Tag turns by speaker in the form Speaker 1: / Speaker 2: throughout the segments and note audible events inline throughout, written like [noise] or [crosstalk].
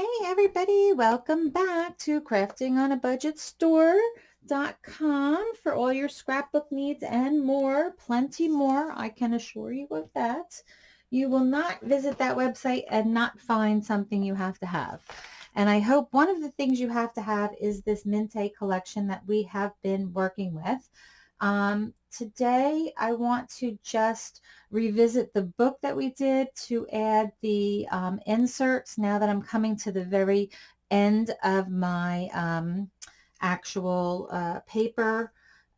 Speaker 1: Hey everybody, welcome back to Crafting on a Budget Store.com for all your scrapbook needs and more, plenty more, I can assure you of that. You will not visit that website and not find something you have to have. And I hope one of the things you have to have is this Mintay collection that we have been working with. Um, today I want to just revisit the book that we did to add the um, inserts now that I'm coming to the very end of my um, actual uh, paper.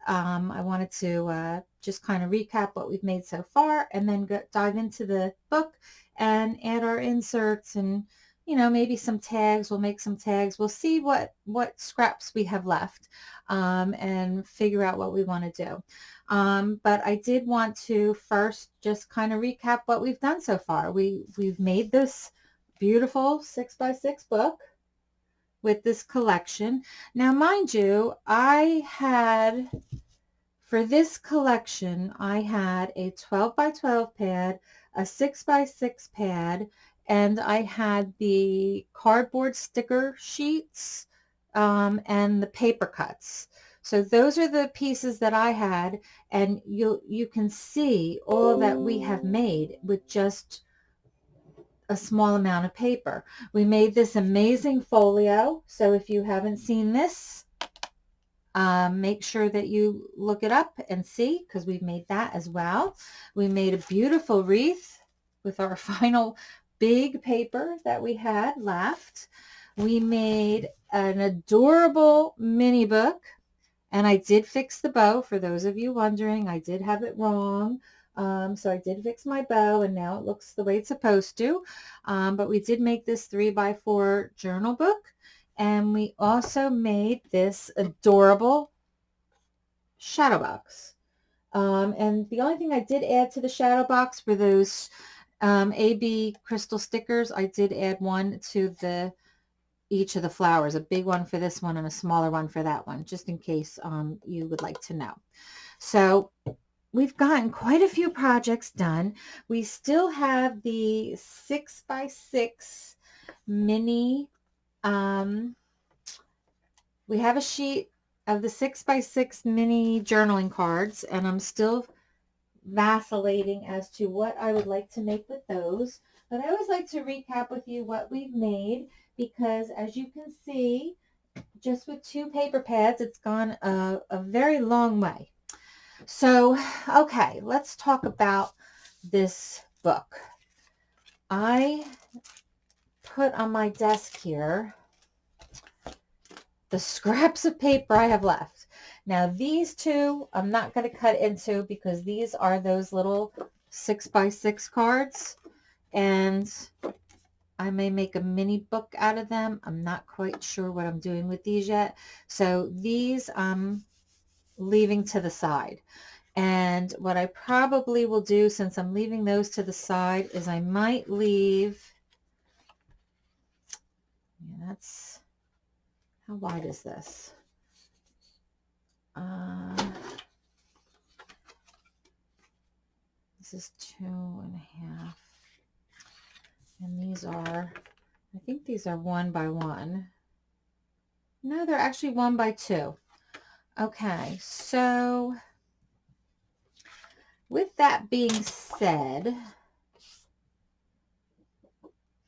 Speaker 1: Um, I wanted to uh, just kind of recap what we've made so far and then go, dive into the book and add our inserts and you know, maybe some tags. We'll make some tags. We'll see what, what scraps we have left um, and figure out what we want to do. Um, but I did want to first just kind of recap what we've done so far. We, we've made this beautiful six by six book with this collection. Now, mind you, I had, for this collection, I had a 12 by 12 pad, a 6 by 6 pad, and I had the cardboard sticker sheets um, and the paper cuts. So those are the pieces that I had and you you can see all that we have made with just a small amount of paper. We made this amazing folio. So if you haven't seen this, um, make sure that you look it up and see because we've made that as well. We made a beautiful wreath with our [laughs] final big paper that we had left. We made an adorable mini book and I did fix the bow for those of you wondering. I did have it wrong. Um, so I did fix my bow and now it looks the way it's supposed to. Um, but we did make this three by four journal book and we also made this adorable shadow box. Um, and the only thing I did add to the shadow box were those um, AB crystal stickers, I did add one to the each of the flowers, a big one for this one and a smaller one for that one, just in case um, you would like to know. So we've gotten quite a few projects done. We still have the six by six mini, um, we have a sheet of the six by six mini journaling cards and I'm still vacillating as to what I would like to make with those. But I always like to recap with you what we've made because as you can see, just with two paper pads, it's gone a, a very long way. So, okay, let's talk about this book. I put on my desk here the scraps of paper I have left. Now these two I'm not going to cut into because these are those little six by six cards and I may make a mini book out of them. I'm not quite sure what I'm doing with these yet. So these I'm leaving to the side. And what I probably will do since I'm leaving those to the side is I might leave, yeah, that's, how wide is this? Uh, this is two and a half. And these are, I think these are one by one. No, they're actually one by two. Okay, so with that being said,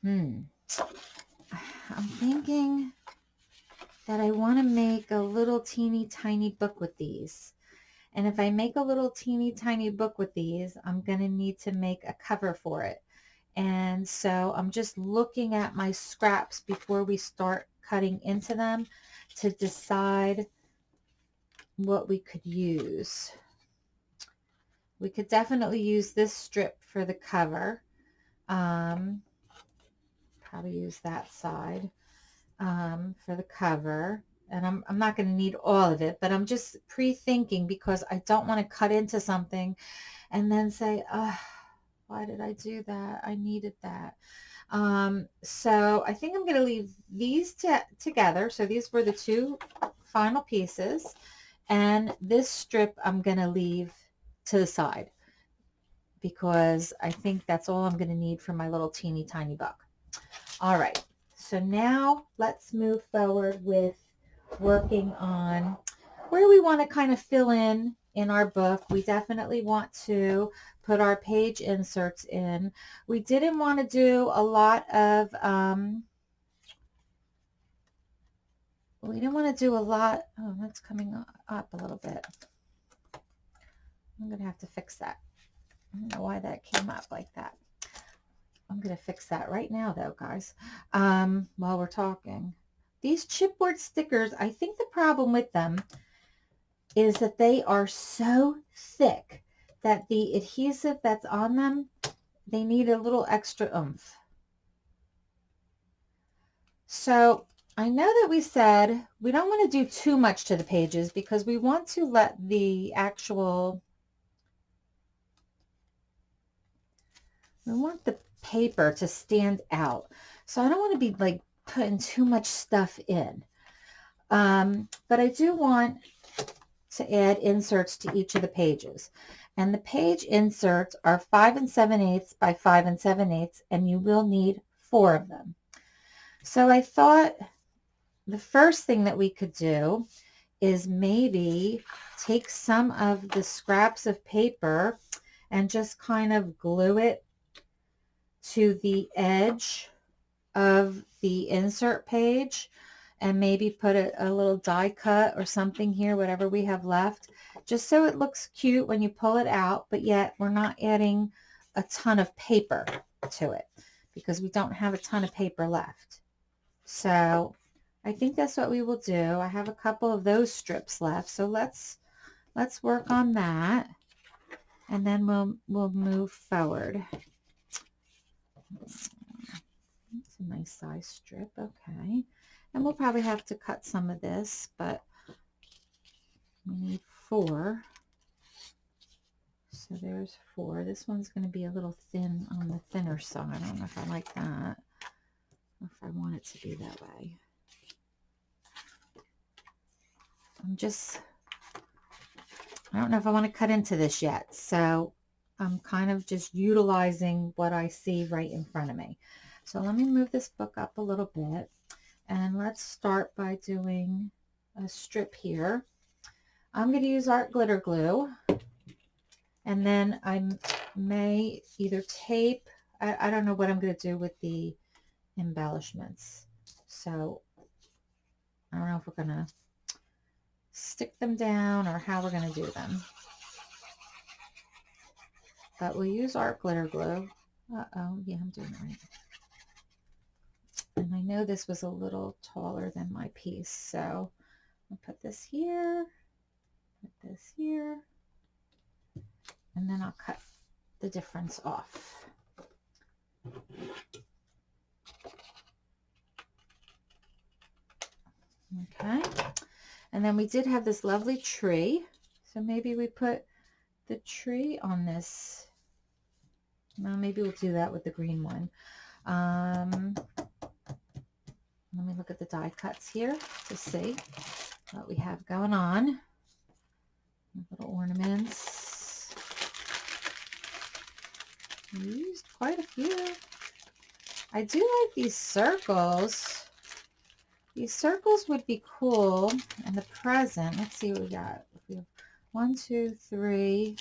Speaker 1: hmm, I'm thinking that I want to make a little teeny tiny book with these. And if I make a little teeny tiny book with these, I'm going to need to make a cover for it. And so I'm just looking at my scraps before we start cutting into them to decide what we could use. We could definitely use this strip for the cover. Um, probably use that side um, for the cover. And I'm, I'm not going to need all of it, but I'm just pre-thinking because I don't want to cut into something and then say, oh, why did I do that? I needed that. Um, so I think I'm going to leave these together. So these were the two final pieces. And this strip I'm going to leave to the side because I think that's all I'm going to need for my little teeny tiny book. All right. So now let's move forward with working on where we want to kind of fill in in our book. We definitely want to put our page inserts in. We didn't want to do a lot of, um, we didn't want to do a lot, oh, that's coming up a little bit. I'm going to have to fix that. I don't know why that came up like that. I'm going to fix that right now though, guys, um, while we're talking. These chipboard stickers, I think the problem with them is that they are so thick that the adhesive that's on them, they need a little extra oomph. So I know that we said we don't want to do too much to the pages because we want to let the actual, we want the paper to stand out. So I don't want to be like putting too much stuff in. Um, but I do want to add inserts to each of the pages. And the page inserts are 5 and 7 eighths by 5 and 7 eighths, and you will need four of them. So I thought the first thing that we could do is maybe take some of the scraps of paper and just kind of glue it to the edge of the insert page and maybe put a, a little die cut or something here, whatever we have left, just so it looks cute when you pull it out, but yet we're not adding a ton of paper to it because we don't have a ton of paper left. So I think that's what we will do. I have a couple of those strips left. So let's let's work on that and then we'll we'll move forward. It's a nice size strip. Okay. And we'll probably have to cut some of this, but we need four. So there's four. This one's going to be a little thin on the thinner side. I don't know if I like that. if I want it to be that way. I'm just, I don't know if I want to cut into this yet. So I'm kind of just utilizing what I see right in front of me. So let me move this book up a little bit. And let's start by doing a strip here. I'm going to use art glitter glue. And then I may either tape, I, I don't know what I'm going to do with the embellishments. So I don't know if we're going to stick them down or how we're going to do them. Uh, but we'll use our glitter glue. Uh-oh, yeah, I'm doing it right. And I know this was a little taller than my piece, so I'll put this here, put this here, and then I'll cut the difference off. Okay, and then we did have this lovely tree, so maybe we put the tree on this. Well, maybe we'll do that with the green one. Um, let me look at the die cuts here to see what we have going on. Little ornaments. Used quite a few. I do like these circles. These circles would be cool. And the present, let's see what we got. We have one, two, three,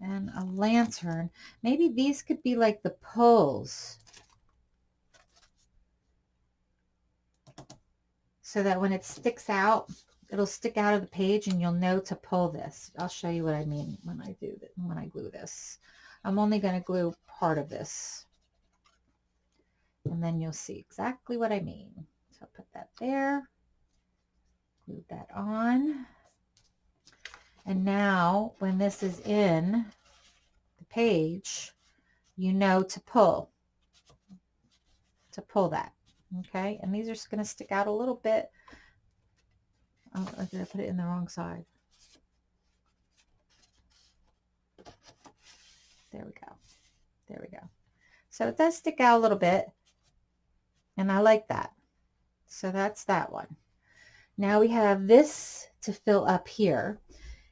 Speaker 1: and a lantern. Maybe these could be like the poles. so that when it sticks out, it'll stick out of the page and you'll know to pull this. I'll show you what I mean when I do that, when I glue this. I'm only going to glue part of this. And then you'll see exactly what I mean. So I'll put that there. Glue that on. And now when this is in the page, you know to pull, to pull that okay? And these are just going to stick out a little bit. Oh did I put it in the wrong side? There we go there we go. So it does stick out a little bit and I like that. So that's that one now we have this to fill up here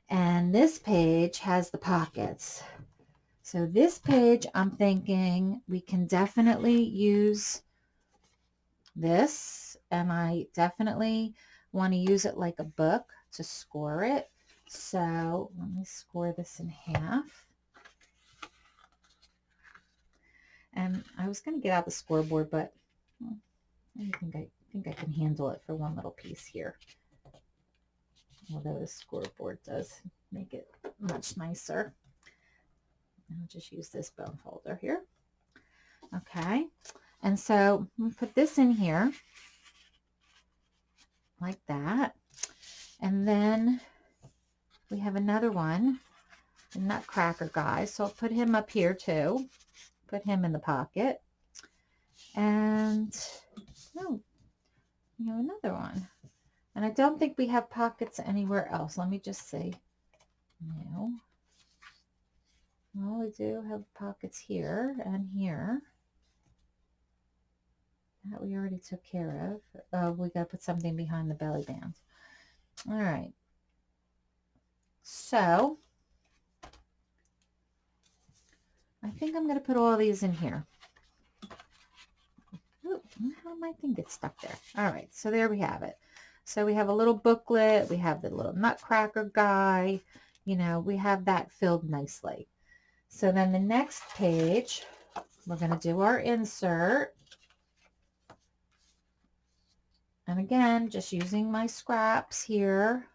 Speaker 1: and this page has the pockets So this page, I'm thinking we can definitely use this and I definitely want to use it like a book to score it. So let me score this in half. And I was going to get out the scoreboard, but hmm, I think I think I can handle it for one little piece here. Although the scoreboard does make it much nicer. I'll just use this bone folder here. Okay, and so we put this in here like that. And then we have another one, the Nutcracker guy. So I'll put him up here too. Put him in the pocket. And oh, we have another one. And I don't think we have pockets anywhere else. Let me just see. No. Well, we do have pockets here and here. That we already took care of. Oh, we got to put something behind the belly band. All right. So, I think I'm going to put all these in here. Ooh, how did my thing get stuck there? All right, so there we have it. So we have a little booklet. We have the little nutcracker guy. You know, we have that filled nicely. So then the next page, we're going to do our insert. And again, just using my scraps here.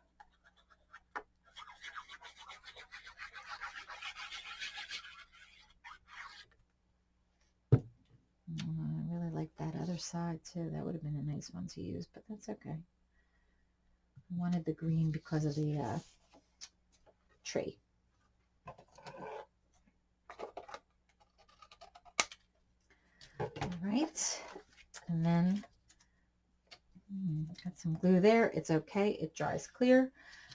Speaker 1: Oh, I really like that other side too. That would have been a nice one to use, but that's okay. I wanted the green because of the uh, tree. All right, and then hmm, got some glue there. It's okay. It dries clear.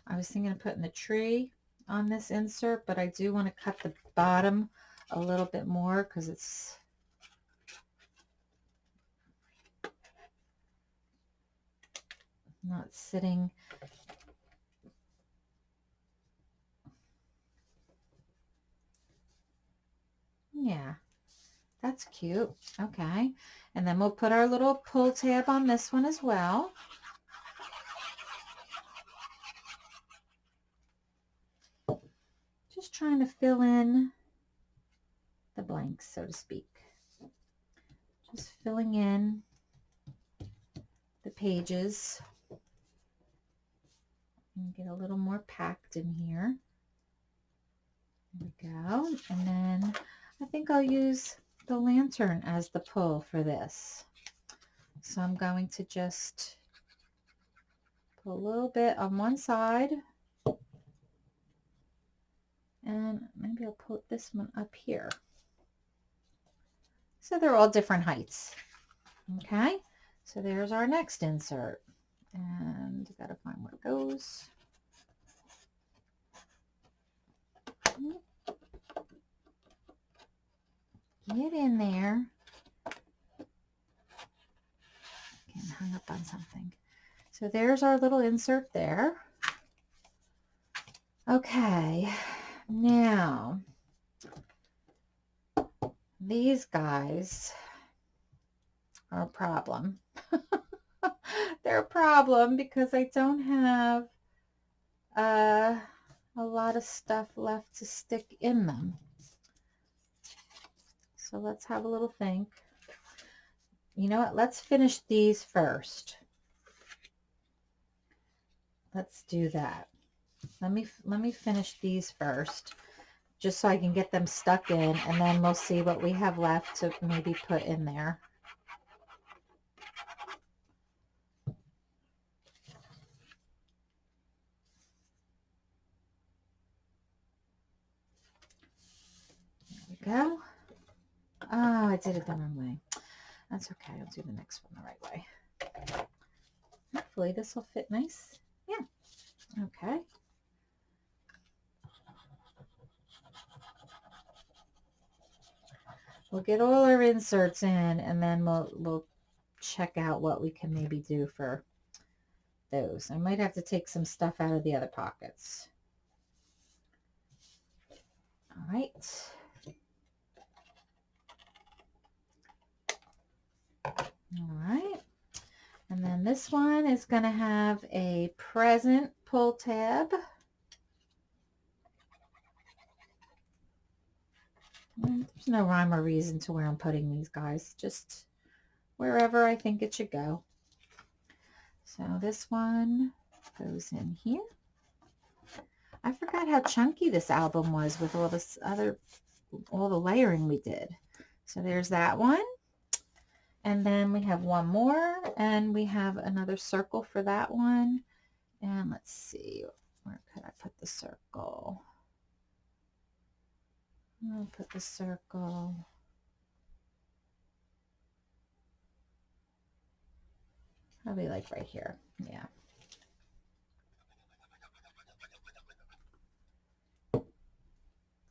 Speaker 1: I was thinking of putting the tree on this insert, but I do want to cut the bottom a little bit more because it's not sitting yeah that's cute. Okay. And then we'll put our little pull tab on this one as well. Just trying to fill in the blanks, so to speak. Just filling in the pages. Get a little more packed in here. There we go. And then I think I'll use the lantern as the pull for this. So I'm going to just put a little bit on one side and maybe I'll put this one up here. So they're all different heights. Okay, so there's our next insert. And got to find where it goes. Get in there. Getting hung up on something. So there's our little insert there. Okay, now these guys are a problem. [laughs] [laughs] They're a problem because I don't have uh, a lot of stuff left to stick in them. So let's have a little think. You know what? Let's finish these first. Let's do that. Let me let me finish these first just so I can get them stuck in and then we'll see what we have left to maybe put in there. Go. Oh, I did it the wrong way. That's okay. I'll do the next one the right way. Hopefully this will fit nice. Yeah. Okay. We'll get all our inserts in and then we'll, we'll check out what we can maybe do for those. I might have to take some stuff out of the other pockets. All right. All right. And then this one is going to have a present pull tab. Mm, there's no rhyme or reason to where I'm putting these guys, just wherever I think it should go. So this one goes in here. I forgot how chunky this album was with all this other, all the layering we did. So there's that one. And then we have one more and we have another circle for that one. And let's see, where could I put the circle? I'll put the circle. Probably like right here. Yeah.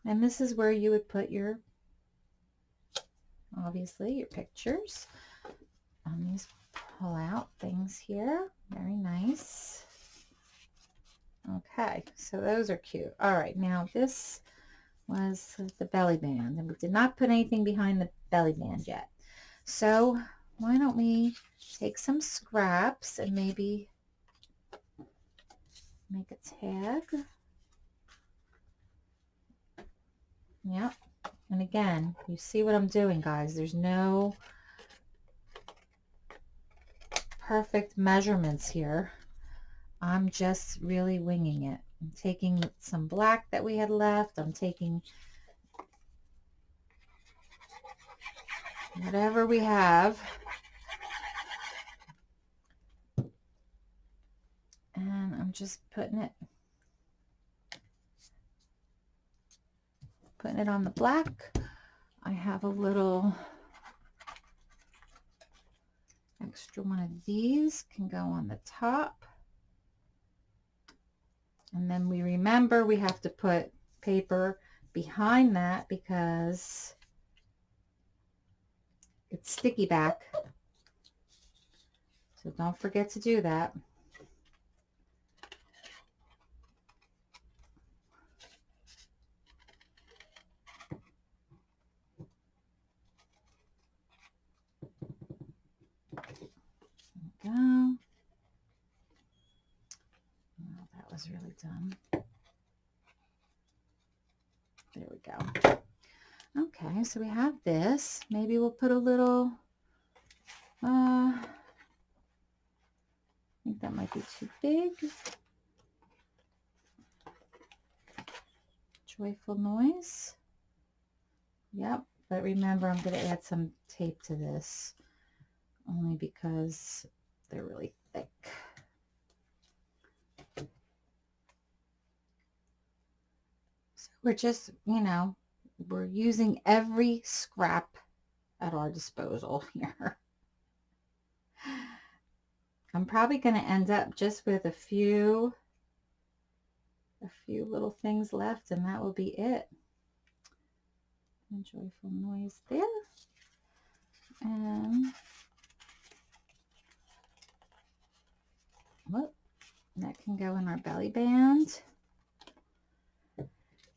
Speaker 1: And this is where you would put your, obviously, your pictures on these pull out things here. Very nice. Okay, so those are cute. All right, now this was the belly band. And we did not put anything behind the belly band yet. So why don't we take some scraps and maybe make a tag. Yep. And again, you see what I'm doing, guys. There's no perfect measurements here. I'm just really winging it. I'm taking some black that we had left. I'm taking whatever we have. And I'm just putting it putting it on the black. I have a little extra one of these can go on the top. And then we remember we have to put paper behind that because it's sticky back. So don't forget to do that. Go. Oh, that was really dumb. There we go. Okay, so we have this. Maybe we'll put a little, uh, I think that might be too big. Joyful noise. Yep, but remember I'm going to add some tape to this only because they're really thick. So we're just, you know, we're using every scrap at our disposal [laughs] here. I'm probably going to end up just with a few, a few little things left and that will be it. A joyful noise there. And Whoop, that can go in our belly band.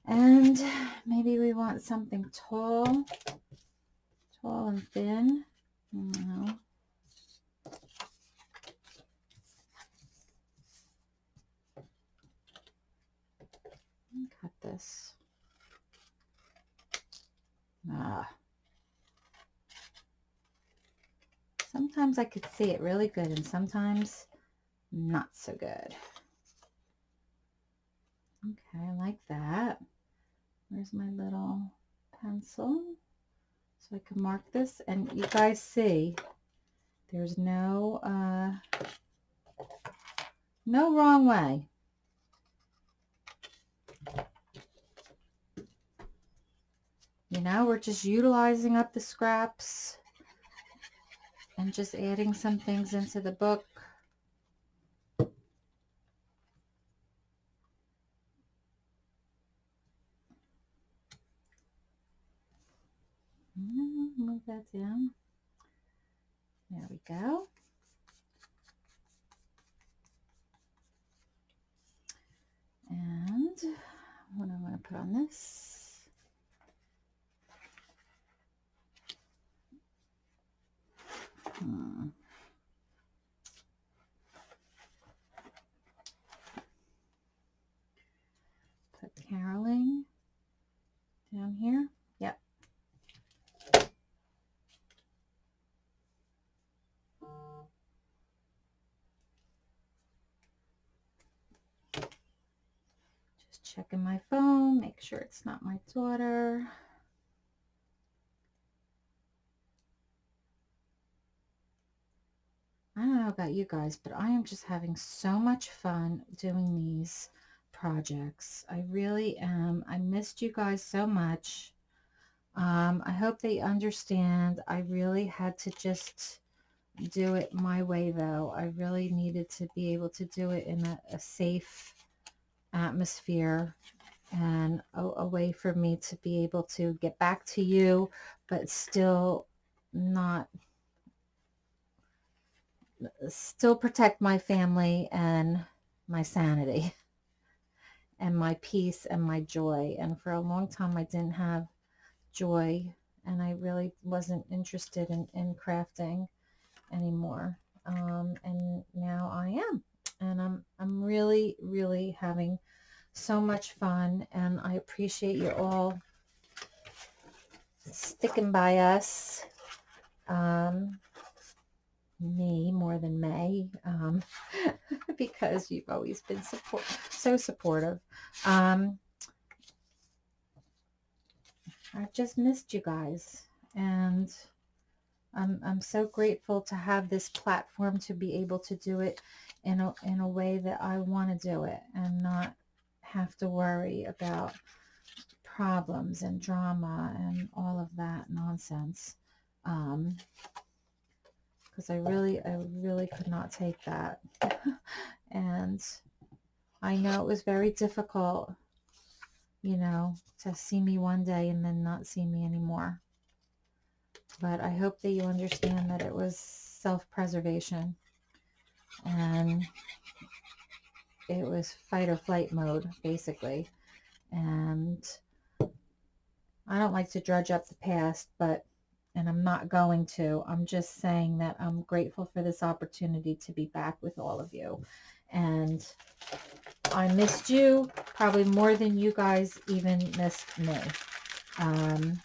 Speaker 1: And maybe we want something tall, tall and thin. No. Cut this. Ah. Sometimes I could see it really good and sometimes not so good. Okay, I like that. Where's my little pencil? So I can mark this. And you guys see, there's no, uh, no wrong way. You know, we're just utilizing up the scraps and just adding some things into the book. move that down. There we go. And what I'm going to put on this. Hmm. Put caroling down here. Yep. Just checking my phone, make sure it's not my daughter. I don't know about you guys, but I am just having so much fun doing these projects. I really am. I missed you guys so much. Um, I hope they understand. I really had to just do it my way, though. I really needed to be able to do it in a, a safe atmosphere and a, a way for me to be able to get back to you, but still not still protect my family and my sanity [laughs] and my peace and my joy. And for a long time, I didn't have joy and I really wasn't interested in, in crafting anymore. Um, and now I am. And I'm, I'm really, really having so much fun. And I appreciate you all sticking by us. Um, me more than May um, [laughs] because you've always been support so supportive. Um, I've just missed you guys and I'm, I'm so grateful to have this platform to be able to do it in a, in a way that I want to do it and not have to worry about problems and drama and all of that nonsense. Um, because I really, I really could not take that. [laughs] and I know it was very difficult, you know, to see me one day and then not see me anymore. But I hope that you understand that it was self-preservation and it was fight or flight mode, basically. And I don't like to drudge up the past, but and I'm not going to. I'm just saying that I'm grateful for this opportunity to be back with all of you. And I missed you probably more than you guys even missed me. Um,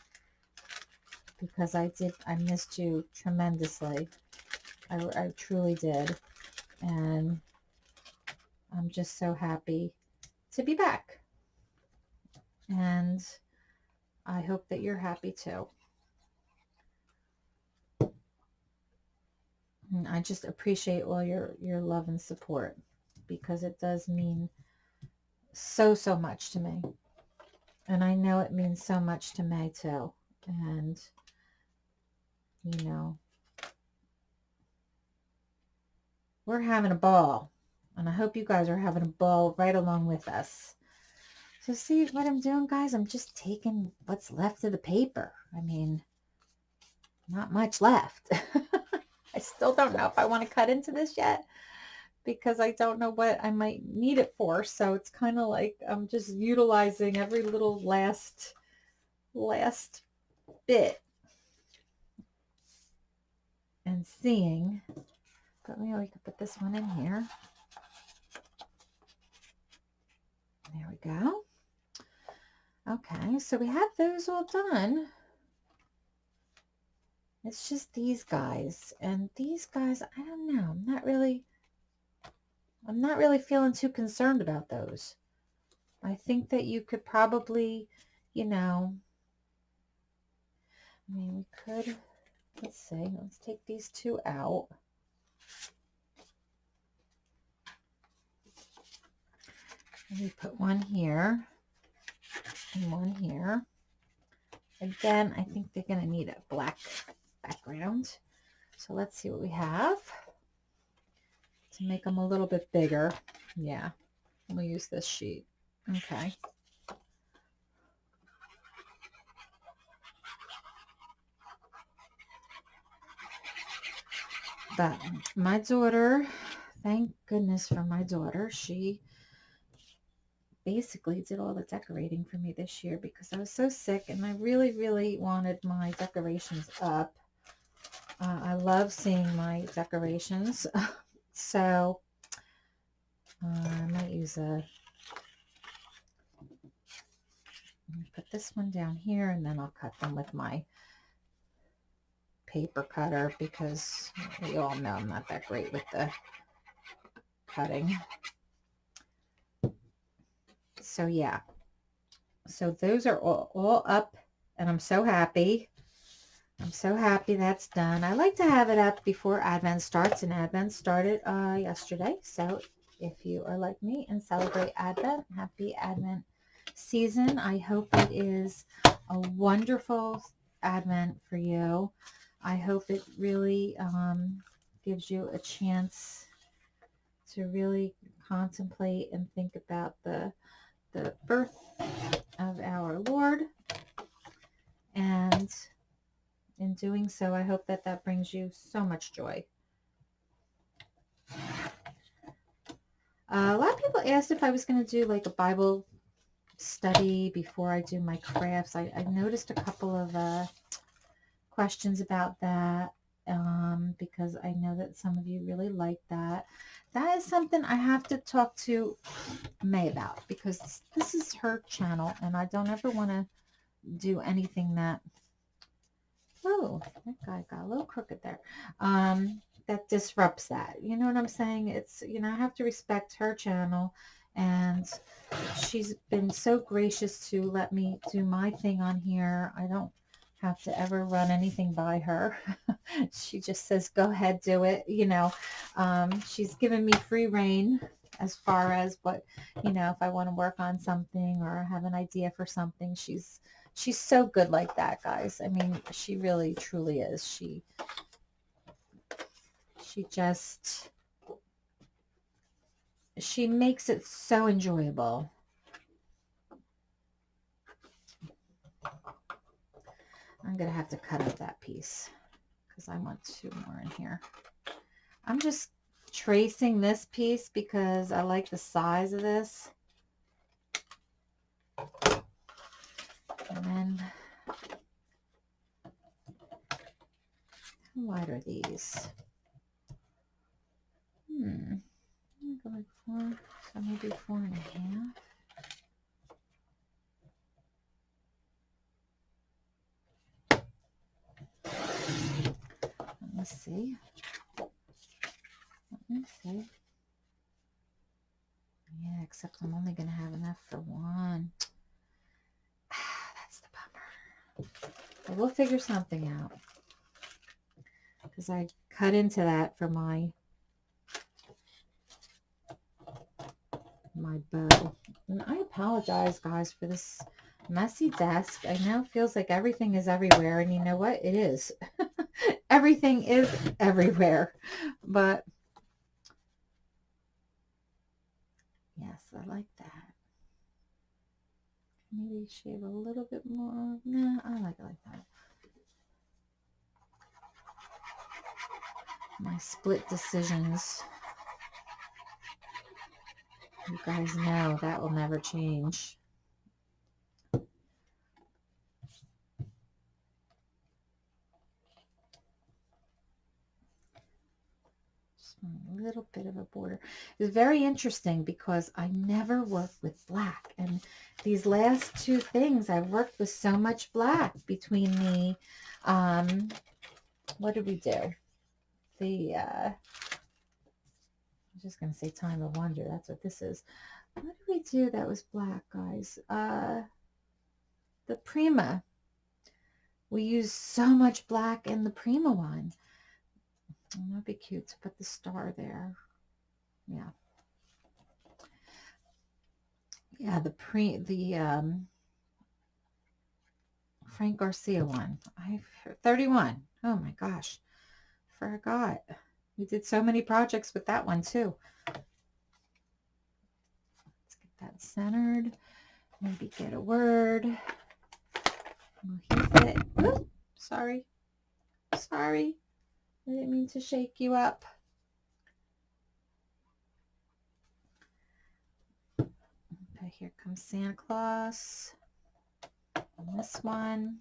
Speaker 1: because I did, I missed you tremendously. I, I truly did. And I'm just so happy to be back. And I hope that you're happy too. And I just appreciate all your, your love and support because it does mean so, so much to me. And I know it means so much to May too. And, you know, we're having a ball. And I hope you guys are having a ball right along with us. So see what I'm doing, guys? I'm just taking what's left of the paper. I mean, not much left. [laughs] I still don't know if I want to cut into this yet because I don't know what I might need it for. So it's kind of like I'm just utilizing every little last, last bit and seeing. But maybe we could put this one in here. There we go. Okay, so we have those all done. It's just these guys. And these guys, I don't know. I'm not really, I'm not really feeling too concerned about those. I think that you could probably, you know, I mean, we could, let's see, let's take these two out. Me put one here and one here. Again, I think they're going to need a black background. So let's see what we have to make them a little bit bigger. Yeah, we'll use this sheet. Okay. But my daughter, thank goodness for my daughter, she basically did all the decorating for me this year because I was so sick and I really, really wanted my decorations up. Uh, I love seeing my decorations. [laughs] so uh, I might use a, put this one down here and then I'll cut them with my paper cutter because we all know I'm not that great with the cutting. So yeah, so those are all, all up and I'm so happy. I'm so happy that's done. I like to have it up before Advent starts, and Advent started uh, yesterday. So if you are like me and celebrate Advent, happy Advent season. I hope it is a wonderful Advent for you. I hope it really um, gives you a chance to really contemplate and think about the the birth of our Lord. And in doing so, I hope that that brings you so much joy. Uh, a lot of people asked if I was going to do like a Bible study before I do my crafts. I, I noticed a couple of uh, questions about that um, because I know that some of you really like that. That is something I have to talk to May about because this is her channel and I don't ever want to do anything that oh that guy got a little crooked there um that disrupts that. You know what i'm saying? It's you know i have to respect her channel and she's been so gracious to let me do my thing on here. I don't have to ever run anything by her [laughs] she just says go ahead do it you know um, she's given me free reign as far as what you know if i want to work on something or have an idea for something she's she's so good like that, guys. I mean, she really, truly is. She, she just, she makes it so enjoyable. I'm going to have to cut up that piece because I want two more in here. I'm just tracing this piece because I like the size of this. And then, how wide are these? Hmm, go like four, so maybe four and a half. Let me see. Let me see. Yeah, except I'm only going to have enough for one. [sighs] That's the bumper. But we'll figure something out. Because I cut into that for my my bow. And I apologize, guys, for this messy desk. I know it feels like everything is everywhere. And you know what? It is. [laughs] everything is everywhere. But yes, I like that. Maybe shave a little bit more. Nah, I like it like that. My split decisions. You guys know that will never change. a little bit of a border. It's very interesting because I never work with black. And these last two things, I've worked with so much black between the, um, what did we do? The, uh, I'm just going to say Time of Wonder. That's what this is. What did we do that was black, guys? Uh, the Prima. We used so much black in the Prima one. That'd be cute to put the star there. Yeah. Yeah, the pre the um Frank Garcia one. I 31. Oh my gosh. Forgot. We did so many projects with that one too. Let's get that centered. Maybe get a word. We'll it. Ooh, sorry. Sorry. I didn't mean to shake you up. Okay, here comes Santa Claus. And this one.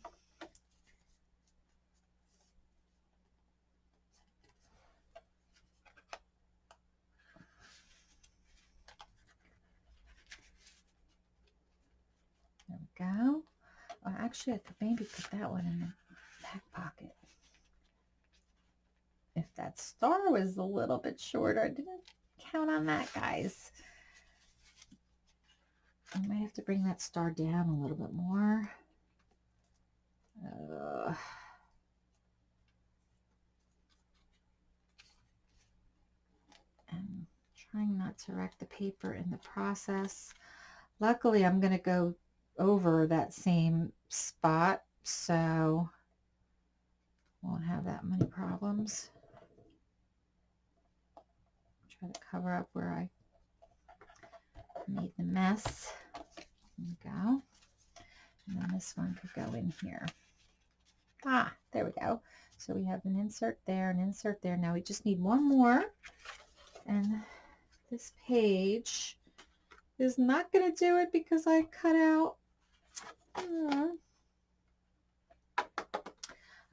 Speaker 1: There we go. Well, actually, I could maybe put that one in the back pocket. If that star was a little bit shorter, I didn't count on that, guys. I might have to bring that star down a little bit more. Uh, and trying not to wreck the paper in the process. Luckily, I'm going to go over that same spot, so won't have that many problems. Try to cover up where I made the mess. There we go. And then this one could go in here. Ah, there we go. So we have an insert there, an insert there. Now we just need one more. And this page is not going to do it because I cut out. Hmm.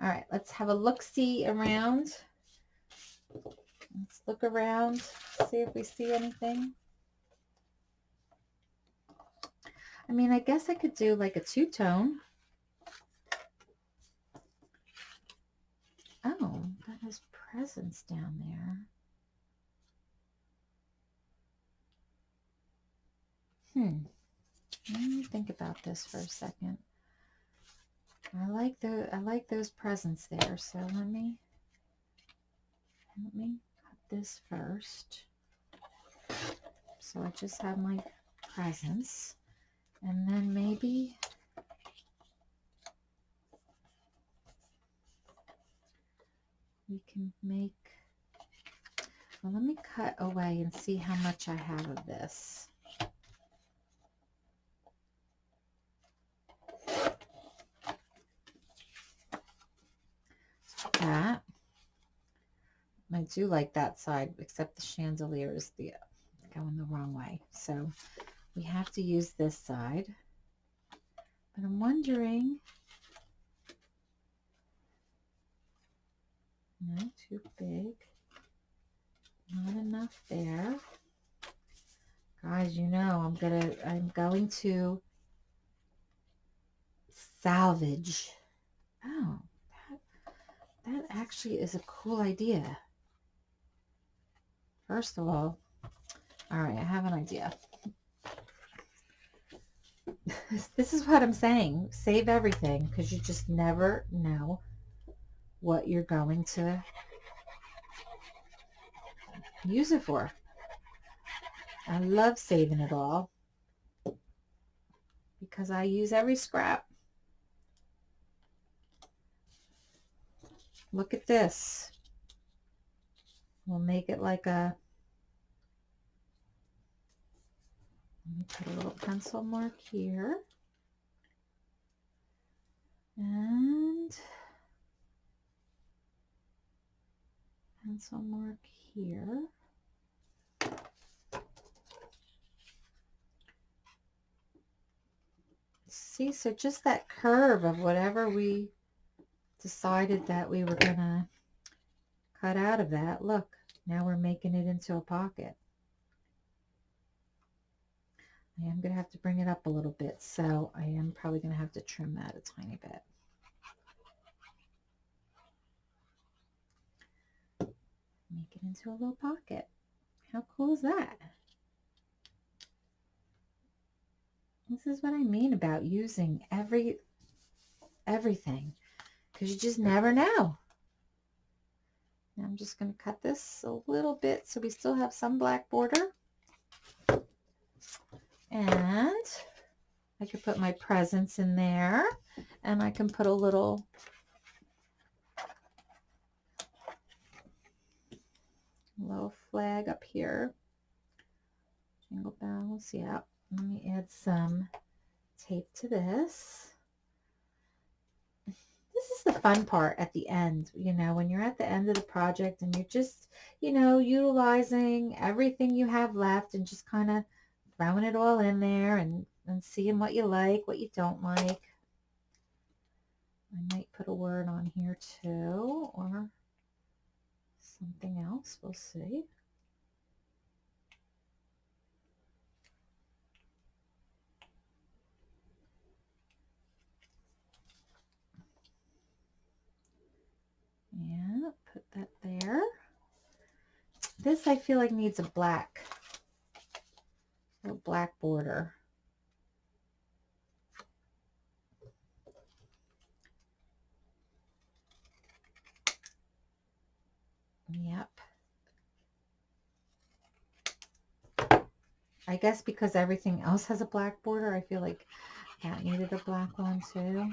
Speaker 1: All right, let's have a look-see around. Let's look around, see if we see anything. I mean, I guess I could do like a two-tone. Oh, that has presents down there. Hmm. Let me think about this for a second. I like the I like those presents there. So let me let me this first. So I just have my presents. And then maybe we can make, well, let me cut away and see how much I have of this. that. I do like that side, except the chandelier is the going the wrong way. So we have to use this side. But I'm wondering, not too big, not enough there. Guys, you know, I'm gonna, I'm going to salvage. Oh, that, that actually is a cool idea. First of all, all right, I have an idea. this is what I'm saying. Save everything because you just never know what you're going to use it for. I love saving it all because I use every scrap. Look at this. We'll make it like a Let me put a little pencil mark here. And pencil mark here. See, so just that curve of whatever we decided that we were going to cut out of that. Look, now we're making it into a pocket. I am going to have to bring it up a little bit, so I am probably going to have to trim that a tiny bit. Make it into a little pocket. How cool is that? This is what I mean about using every everything because you just never know. Now I'm just going to cut this a little bit so we still have some black border. And I could put my presents in there and I can put a little little flag up here. Jingle bells, yeah. Let me add some tape to this. This is the fun part at the end, you know, when you're at the end of the project and you're just, you know, utilizing everything you have left and just kind of throwing it all in there and, and seeing what you like, what you don't like. I might put a word on here too, or something else. We'll see. Yeah, put that there. This I feel like needs a black a black border. Yep. I guess because everything else has a black border, I feel like that needed a black one too.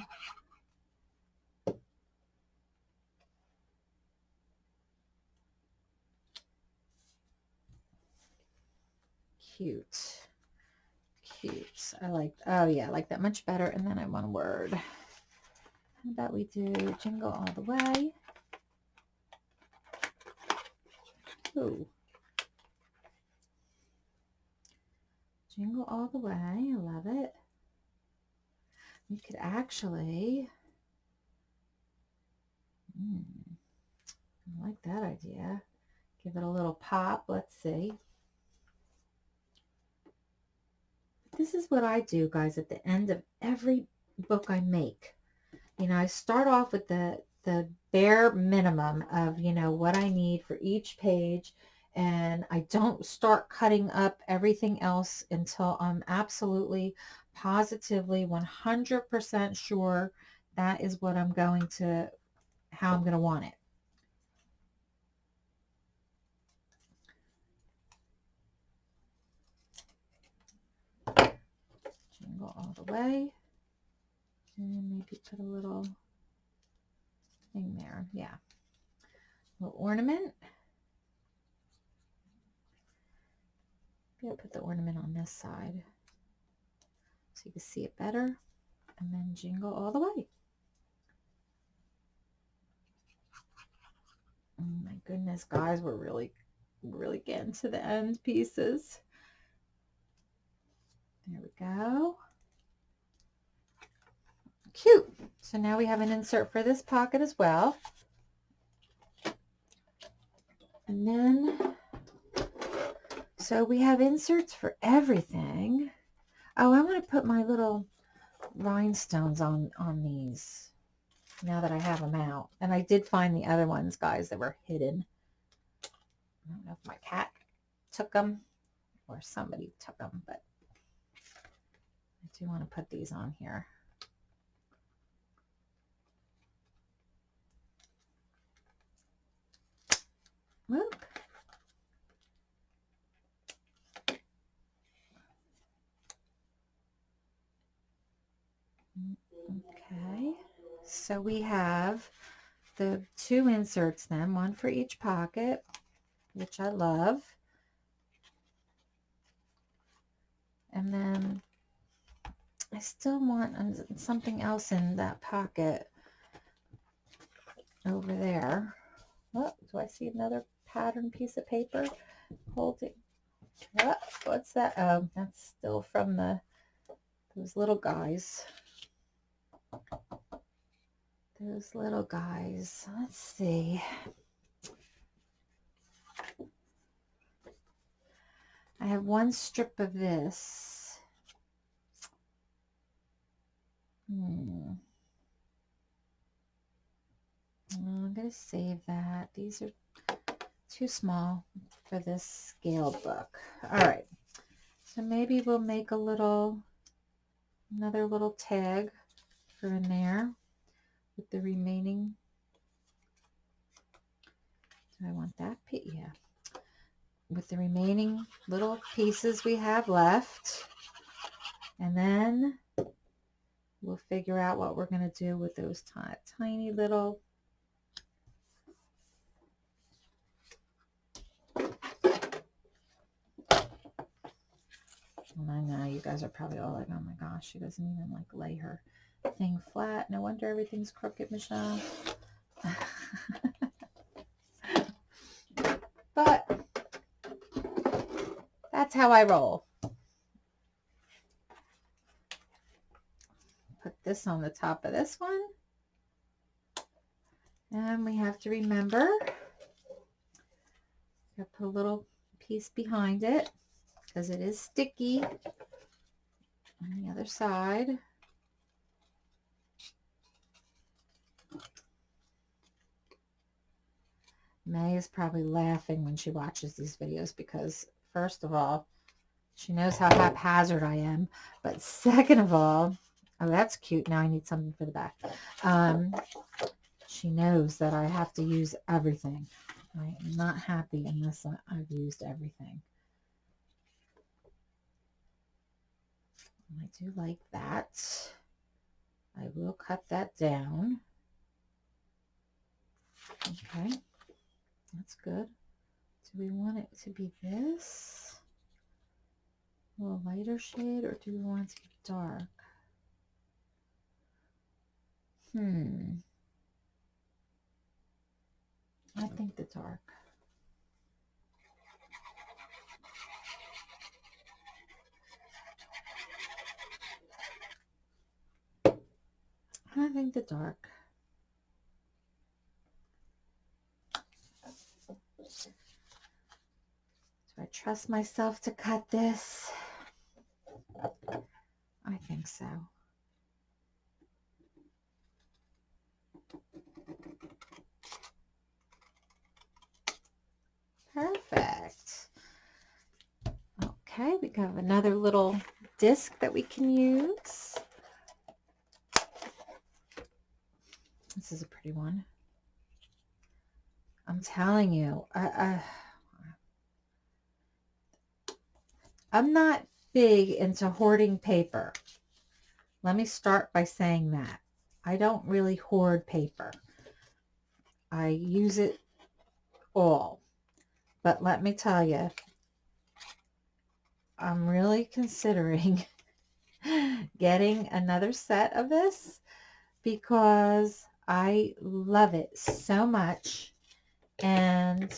Speaker 1: Cute. Cute. I like, oh yeah, I like that much better. And then I want a word. How about we do jingle all the way? Ooh. Jingle all the way. I love it. We could actually, hmm, I like that idea. Give it a little pop. Let's see. This is what I do, guys, at the end of every book I make. You know, I start off with the, the bare minimum of, you know, what I need for each page and I don't start cutting up everything else until I'm absolutely positively 100% sure that is what I'm going to, how I'm going to want it. All the way. And maybe put a little thing there. Yeah. A little ornament. Maybe I'll put the ornament on this side so you can see it better and then jingle all the way. Oh my goodness, guys, we're really, really getting to the end pieces. There we go. Cute. So now we have an insert for this pocket as well. And then so we have inserts for everything. Oh, I want to put my little rhinestones on, on these now that I have them out. And I did find the other ones, guys, that were hidden. I don't know if my cat took them or somebody took them, but I do want to put these on here. Whoop. Okay, so we have the two inserts then, one for each pocket, which I love. And then I still want something else in that pocket over there. Oh, do I see another pattern piece of paper holding? What? What's that? Oh, that's still from the those little guys. Those little guys. Let's see. I have one strip of this. Hmm. I'm going to save that. These are too small for this scale book. All right. So maybe we'll make a little, another little tag for in there with the remaining. Do I want that? Yeah. With the remaining little pieces we have left. And then we'll figure out what we're going to do with those tiny little And I know you guys are probably all like, oh my gosh, she doesn't even like lay her thing flat. No wonder everything's crooked, Michelle. [laughs] but that's how I roll. Put this on the top of this one. And we have to remember, put a little piece behind it because it is sticky on the other side. May is probably laughing when she watches these videos because first of all, she knows how haphazard I am. But second of all, oh, that's cute. Now I need something for the back. Um, she knows that I have to use everything. I am not happy unless I've used everything. I do like that. I will cut that down. Okay, that's good. Do we want it to be this? A little lighter shade or do we want it to be dark? Hmm. I think the dark. I think the dark. Do I trust myself to cut this? I think so. Perfect. Okay, we have another little disc that we can use. This is a pretty one. I'm telling you, I, I, I'm not big into hoarding paper. Let me start by saying that. I don't really hoard paper. I use it all. But let me tell you, I'm really considering [laughs] getting another set of this because I love it so much. And,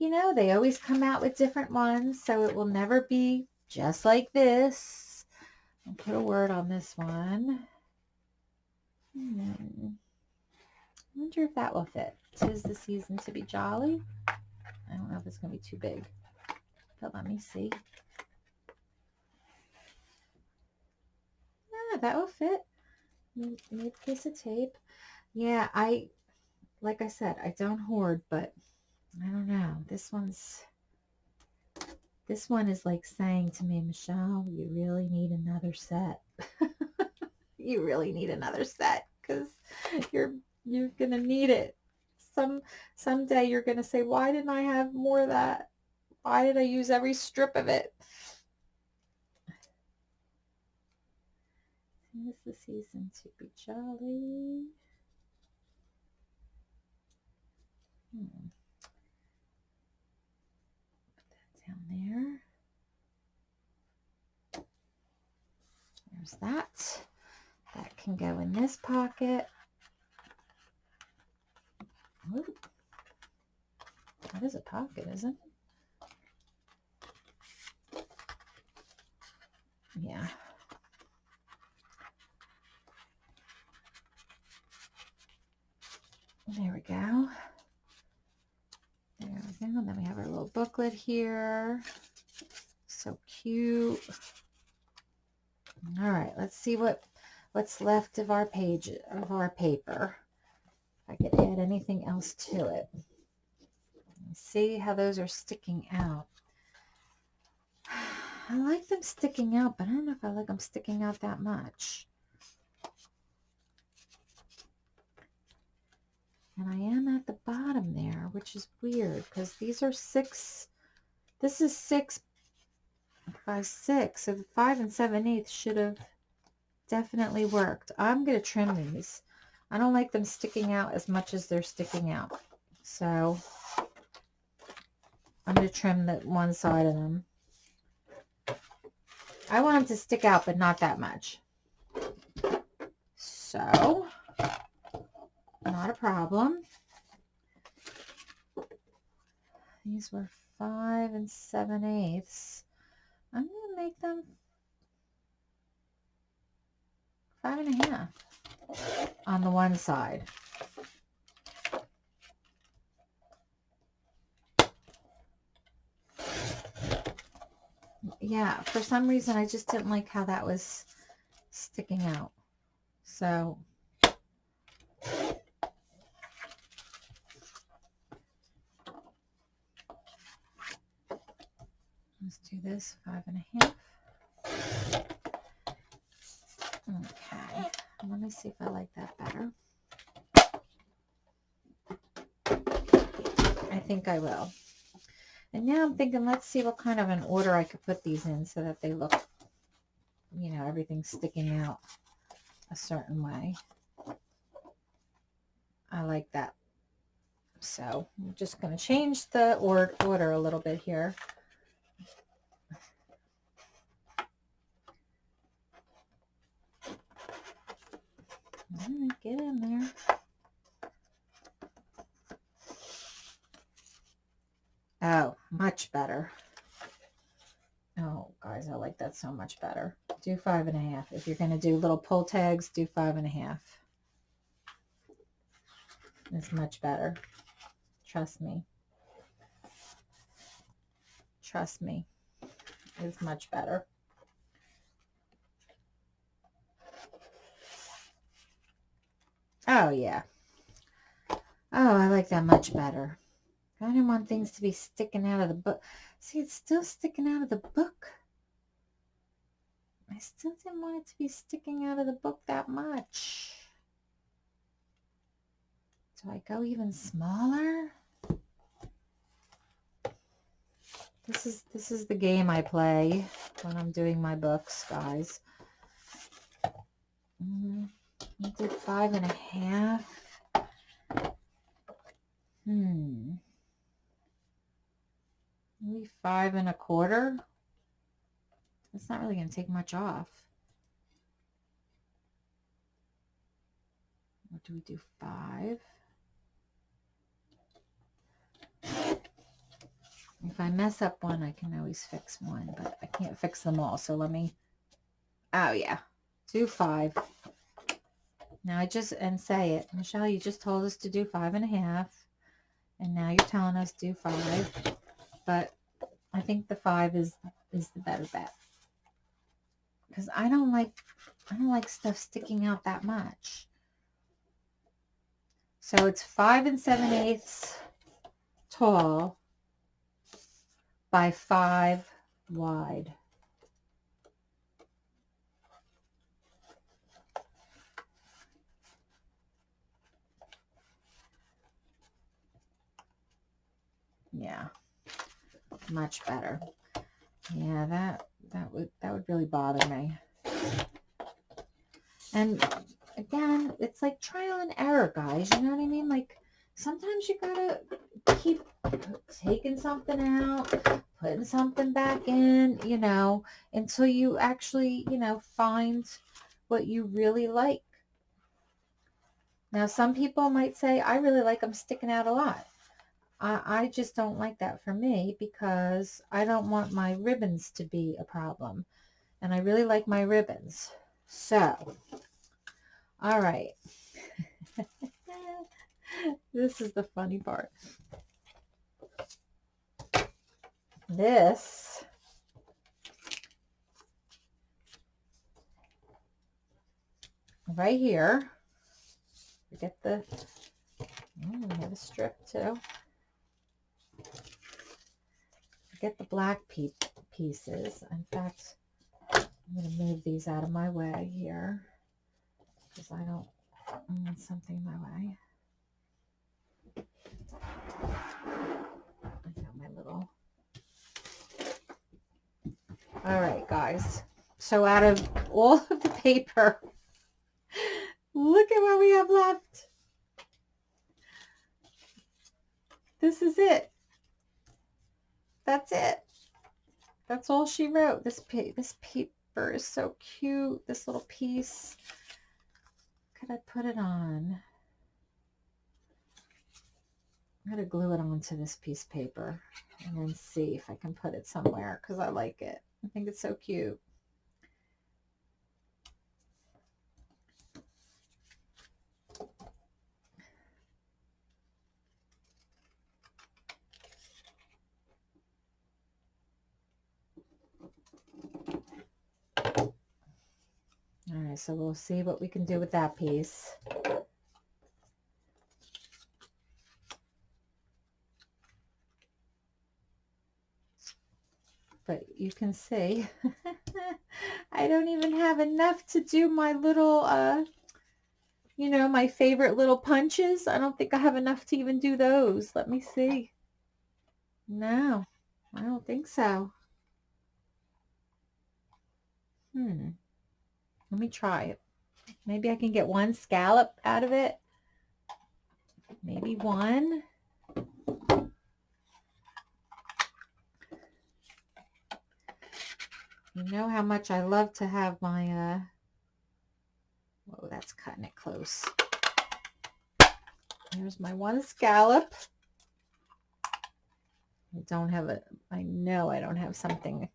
Speaker 1: you know, they always come out with different ones, so it will never be just like this. I'll put a word on this one. Hmm. I wonder if that will fit. Tis the season to be jolly. I don't know if it's going to be too big, but let me see. Yeah, that will fit need a piece of tape. Yeah, I, like I said, I don't hoard, but I don't know. This one's, this one is like saying to me, Michelle, you really need another set. [laughs] you really need another set because you're, you're going to need it. Some, someday you're going to say, why didn't I have more of that? Why did I use every strip of it? Is the season to be jolly? Hmm. Put that down there. There's that. That can go in this pocket. Ooh. That is a pocket, isn't it? Yeah. There we go. There we go. And then we have our little booklet here. So cute. All right, let's see what what's left of our page of our paper. If I could add anything else to it. See how those are sticking out. [sighs] I like them sticking out, but I don't know if I like them sticking out that much. And I am at the bottom there, which is weird because these are six, this is six by six. So the five and seven eighths should have definitely worked. I'm going to trim these. I don't like them sticking out as much as they're sticking out. So I'm going to trim the one side of them. I want them to stick out, but not that much. So not a problem. These were five and seven eighths. I'm going to make them five and a half on the one side. Yeah, for some reason I just didn't like how that was sticking out. So Let's do this five and a half. Okay, let me see if I like that better. I think I will. And now I'm thinking, let's see what kind of an order I could put these in so that they look, you know, everything's sticking out a certain way. I like that. So I'm just going to change the or order a little bit here. Get in there. Oh, much better. Oh, guys, I like that so much better. Do five and a half. If you're going to do little pull tags, do five and a half. It's much better. Trust me. Trust me. It's much better. Oh, yeah. Oh, I like that much better. I didn't want things to be sticking out of the book. See, it's still sticking out of the book. I still didn't want it to be sticking out of the book that much. Do I go even smaller? This is this is the game I play when I'm doing my books, guys. Mm, I did five and a half. Hmm. Maybe five and a quarter. That's not really going to take much off. What do we do? Five. If I mess up one, I can always fix one, but I can't fix them all. So let me, oh yeah, do five. Now I just, and say it. Michelle, you just told us to do five and a half. And now you're telling us do five but I think the five is is the better bet because I don't like I don't like stuff sticking out that much. So it's five and seven eighths tall by five wide. Yeah much better. Yeah, that that would that would really bother me. And again, it's like trial and error, guys. You know what I mean? Like sometimes you gotta keep taking something out, putting something back in, you know, until you actually, you know, find what you really like. Now, some people might say, I really like them sticking out a lot. I, I just don't like that for me because I don't want my ribbons to be a problem. And I really like my ribbons. So, all right. [laughs] this is the funny part. This right here, get the, oh, we have a strip too get the black pieces. In fact, I'm going to move these out of my way here because I don't want something in my way. I got my little... All right, guys. So out of all of the paper, look at what we have left. This is it that's it. That's all she wrote. This pa this paper is so cute. This little piece. Could I put it on? I'm going to glue it onto this piece of paper and then see if I can put it somewhere because I like it. I think it's so cute. So we'll see what we can do with that piece. but you can see [laughs] I don't even have enough to do my little, uh, you know, my favorite little punches. I don't think I have enough to even do those. Let me see. No, I don't think so. Hmm. Let me try it. Maybe I can get one scallop out of it. Maybe one. You know how much I love to have my, uh, whoa, that's cutting it close. Here's my one scallop. I don't have a, I know I don't have something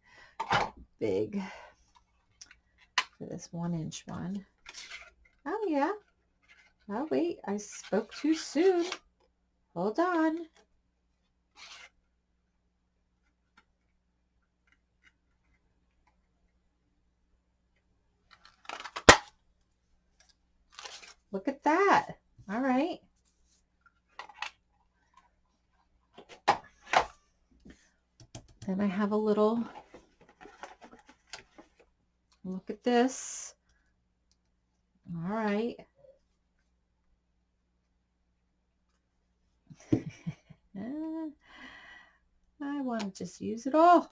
Speaker 1: big this one inch one. Oh yeah. Oh wait, I spoke too soon. Hold on. Look at that. All right. Then I have a little, look at this. All right. [laughs] Ah, I want to just use it all.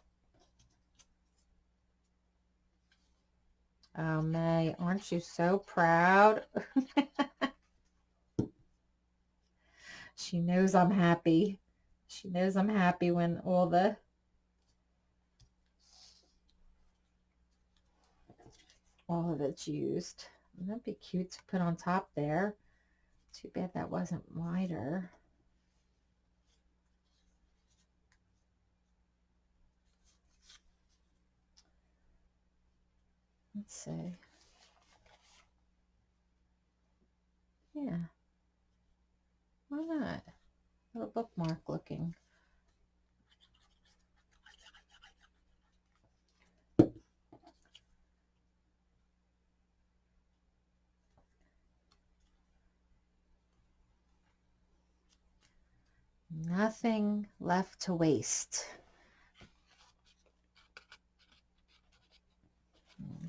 Speaker 1: Oh, May, aren't you so proud? [laughs] she knows I'm happy. She knows I'm happy when all the all of it's used. That'd be cute to put on top there. Too bad that wasn't wider. Let's see. Yeah. Why not? A little bookmark looking. Nothing left to waste.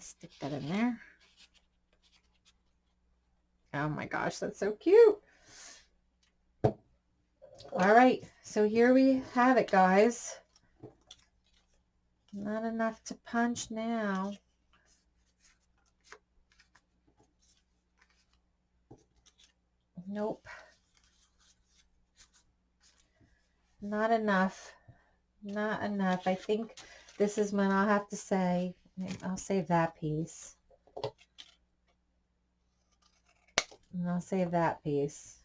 Speaker 1: stick that in there. Oh my gosh, that's so cute. All right, so here we have it, guys. Not enough to punch now. Nope. Not enough. Not enough. I think this is when I'll have to say I'll save that piece. And I'll save that piece.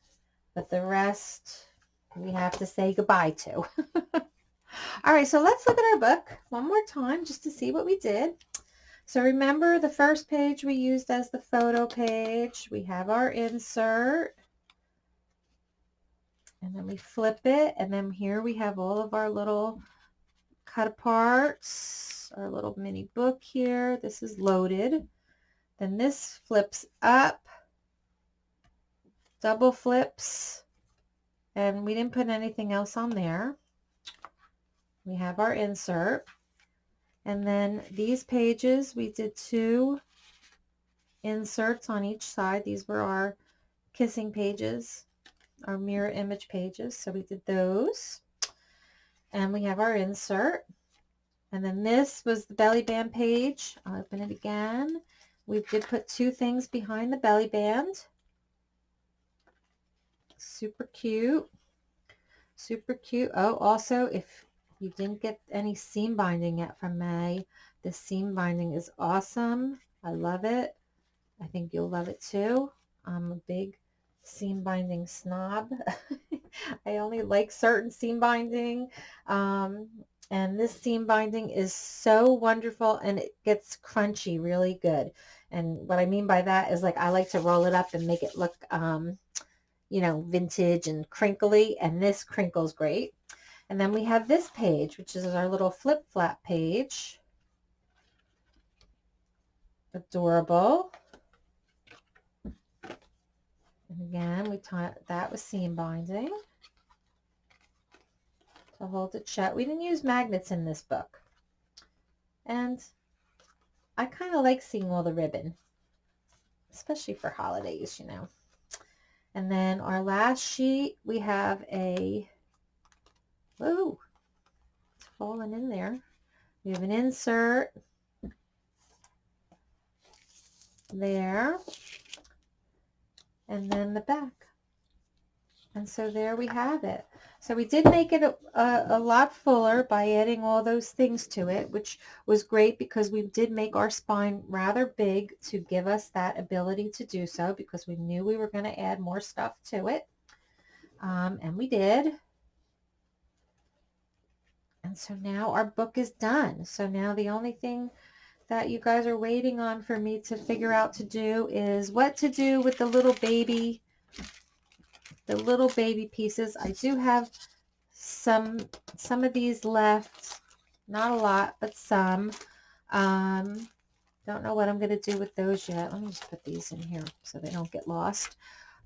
Speaker 1: But the rest we have to say goodbye to. [laughs] All right, so let's look at our book one more time just to see what we did. So remember the first page we used as the photo page. We have our insert. And then we flip it. And then here we have all of our little cut aparts our little mini book here. This is loaded. Then this flips up, double flips, and we didn't put anything else on there. We have our insert. And then these pages, we did two inserts on each side. These were our kissing pages, our mirror image pages. So we did those. And we have our insert. And then this was the belly band page. I'll open it again. We did put two things behind the belly band. Super cute. Super cute. Oh, also, if you didn't get any seam binding yet from May, the seam binding is awesome. I love it. I think you'll love it too. I'm a big seam binding snob. [laughs] I only like certain seam binding. Um, and this seam binding is so wonderful and it gets crunchy really good. And what I mean by that is like I like to roll it up and make it look, um, you know, vintage and crinkly. And this crinkles great. And then we have this page, which is our little flip flap page. Adorable. And again, we taught that with seam binding to hold it shut. We didn't use magnets in this book. And I kind of like seeing all the ribbon, especially for holidays, you know. And then our last sheet, we have a, whoa, it's falling in there. We have an insert there, and then the back. And so there we have it. So we did make it a, a, a, lot fuller by adding all those things to it, which was great because we did make our spine rather big to give us that ability to do so because we knew we were going to add more stuff to it. Um, and we did. And so now our book is done. So now the only thing that you guys are waiting on for me to figure out to do is what to do with the little baby the little baby pieces. I do have some some of these left. Not a lot, but some. Um, don't know what I'm going to do with those yet. Let me just put these in here so they don't get lost.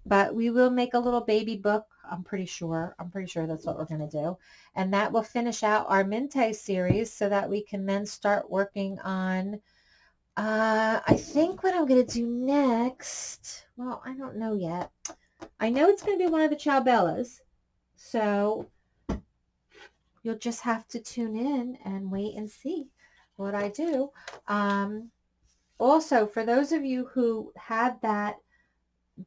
Speaker 1: But we will make a little baby book. I'm pretty sure. I'm pretty sure that's what we're going to do. And that will finish out our Mintay series so that we can then start working on, uh, I think what I'm going to do next, well, I don't know yet. I know it's going to be one of the Ciao Bellas, so you'll just have to tune in and wait and see what I do. Um, also, for those of you who had that,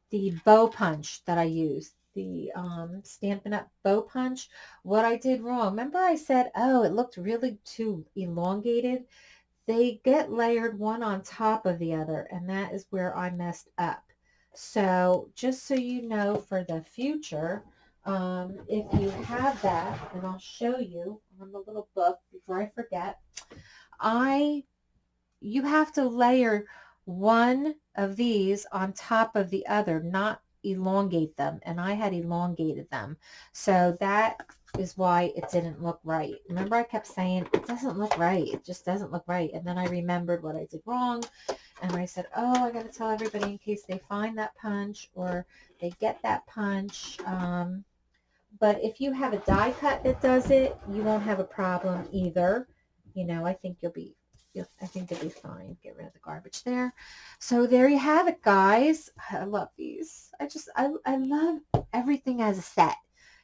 Speaker 1: the bow punch that I used, the um, Stampin' Up! bow punch, what I did wrong. Remember I said, oh, it looked really too elongated? They get layered one on top of the other, and that is where I messed up. So just so you know for the future, um, if you have that, and I'll show you on the little book before I forget, I, you have to layer one of these on top of the other, not elongate them. And I had elongated them. So that is why it didn't look right. Remember I kept saying, it doesn't look right. It just doesn't look right. And then I remembered what I did wrong. And I said, oh, I got to tell everybody in case they find that punch or they get that punch. Um, but if you have a die cut that does it, you won't have a problem either. You know, I think you'll be, I think you'll be fine. Get rid of the garbage there. So there you have it, guys. I love these. I just, I, I love everything as a set.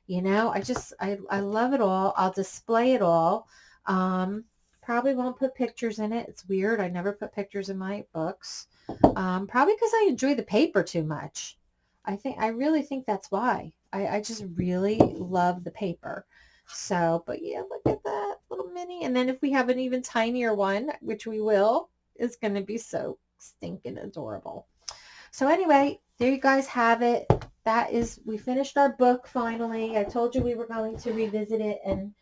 Speaker 1: You know, I just, I, I love it all. I'll display it all. Um, probably won't put pictures in it. It's weird. I never put pictures in my books. Um, probably because I enjoy the paper too much. I think, I really think that's why. I, I just really love the paper. So, but yeah, look at that little mini. And then if we have an even tinier one, which we will, it's going to be so stinking adorable. So anyway, there you guys have it. That is, we finished our book finally. I told you we were going to revisit it and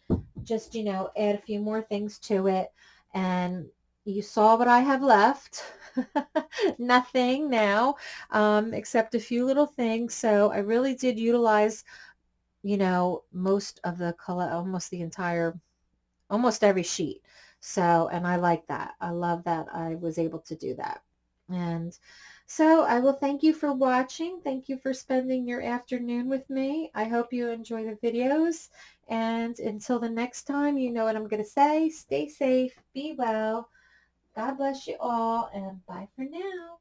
Speaker 1: just, you know, add a few more things to it. And you saw what I have left. [laughs] Nothing now, um, except a few little things. So I really did utilize, you know, most of the color, almost the entire, almost every sheet. So, and I like that. I love that I was able to do that. And so I will thank you for watching. Thank you for spending your afternoon with me. I hope you enjoy the videos. And until the next time, you know what I'm going to say. Stay safe. Be well. God bless you all. And bye for now.